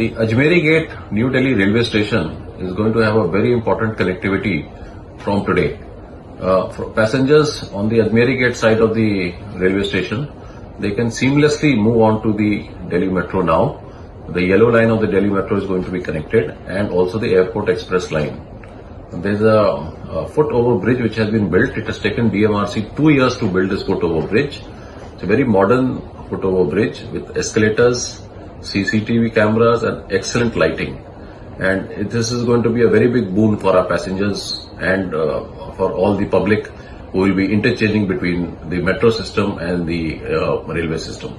The Ajmeri Gate New Delhi railway station is going to have a very important connectivity from today. Uh, for passengers on the Ajmeri Gate side of the railway station, they can seamlessly move on to the Delhi Metro now. The yellow line of the Delhi Metro is going to be connected and also the Airport Express line. There's a, a foot over bridge which has been built. It has taken DMRC two years to build this foot over bridge. It's a very modern foot over bridge with escalators, CCTV cameras and excellent lighting. And this is going to be a very big boon for our passengers and uh, for all the public who will be interchanging between the metro system and the uh, railway system.